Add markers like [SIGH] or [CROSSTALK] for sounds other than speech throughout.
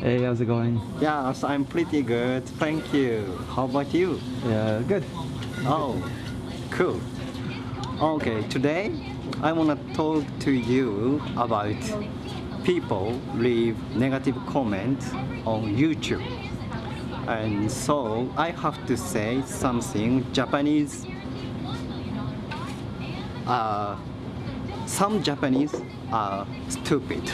Hey, how's it going? Yes, I'm pretty good. Thank you. How about you? Yeah, good. Oh, cool. Okay, today I want to talk to you about people leave negative comments on YouTube. And so I have to say something Japanese. Uh, some Japanese are stupid.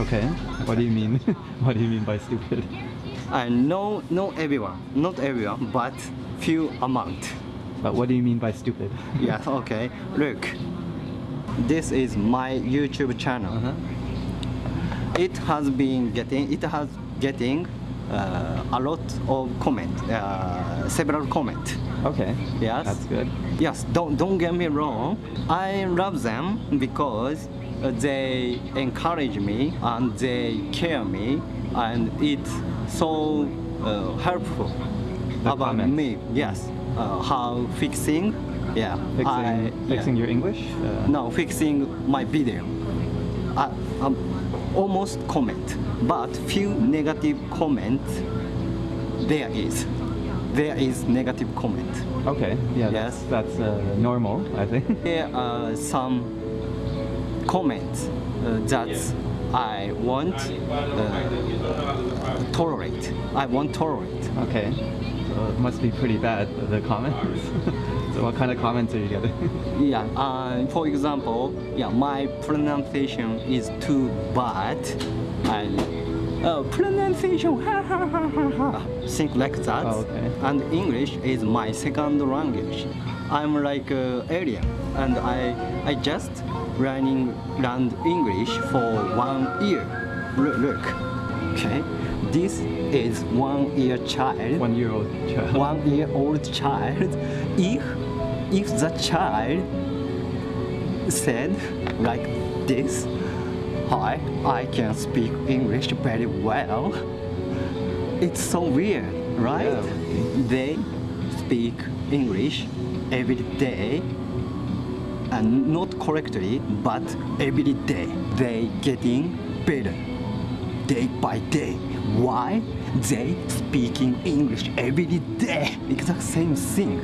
Okay. What do you mean? [LAUGHS] what do you mean by stupid? I know, know everyone, not everyone, but few amount. But what do you mean by stupid? [LAUGHS] Yes, okay. Look, this is my YouTube channel. Uh-huh. It has been getting, it has getting uh, a lot of comment, uh, several comment. Okay. Yes. That's good. Yes, don't don't get me wrong. I love them because uh, they encourage me and they care me, and it's so uh, helpful The about comments. me. Yes, uh, how fixing, yeah, Fixing, I- fixing yeah. your English? Uh, No, fixing my video. I, um, almost comment, but few negative comments. There is, there is negative comment. Okay. Yeah. Yes. That's, that's uh, normal, I think. [LAUGHS] There are some comments uh, that I want uh, tolerate. I won't tolerate. okay. So it must be pretty bad, the comments. [LAUGHS] so what kind of comments are you getting? [LAUGHS] Yeah. Uh, for example, yeah, my pronunciation is too bad, and uh, pronunciation, ha ha ha ha ha, think like that. Oh, okay. And English is my second language. I'm like uh, alien, and I I just learning learned English for one year. Look, look, okay. This is one year child One year old child. one year old child if if the child said like this hi i can speak english very well it's so weird right Yeah. they speak english every day and not correctly but every day they getting better day by day. Why? They speaking English every day. Exact same thing.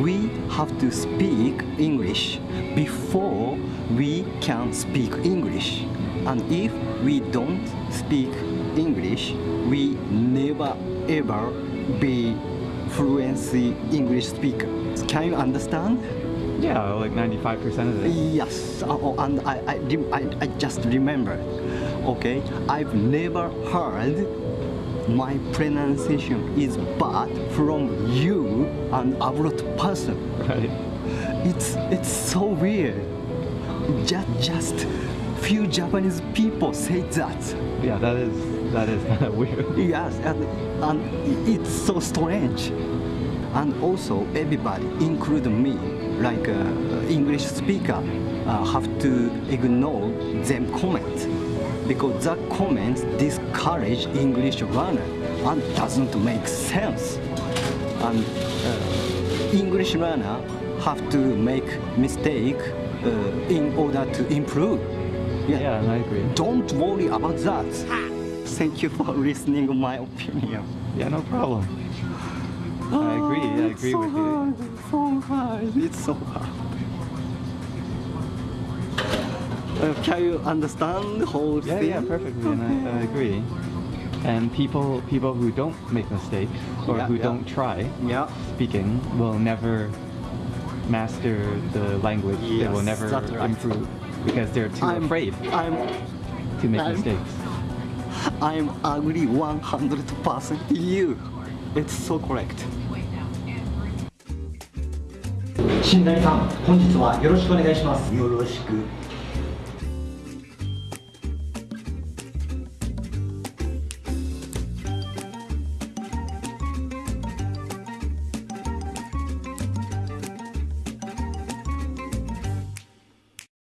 We have to speak English before we can speak English. And if we don't speak English, we never ever be fluency English speaker. Can you understand? Yeah, like 95% of it. Yes, uh, oh, and I, I, I, I just remember. Okay, I've never heard my pronunciation is bad from you, an abroad person. Right. It's it's so weird. Just just few Japanese people say that. Yeah, that is that is kind [LAUGHS] of weird. Yes, and, and it's so strange. And also everybody, including me, like uh, English speaker, uh, have to ignore them comment because that comment discourage English learner and doesn't make sense. And uh, English learner have to make mistake uh, in order to improve. Yeah, and I agree. Don't worry about that. Thank you for [LAUGHS] listening to my opinion. Yeah, no problem. I agree. I agree so with you. hard, It's so hard. It's so hard. Uh, can you understand the whole Yeah, thing? yeah, perfectly, and I, I agree. And people, people who don't make mistakes or Yeah, who yeah. don't try Yeah. speaking will never master the language. they will Yes, never right. improve because they're too I'm afraid I'm to make I'm- mistakes. I'm agree 100% you. It's so correct. 新谷さん、本日はよろしくお願いします。よろしく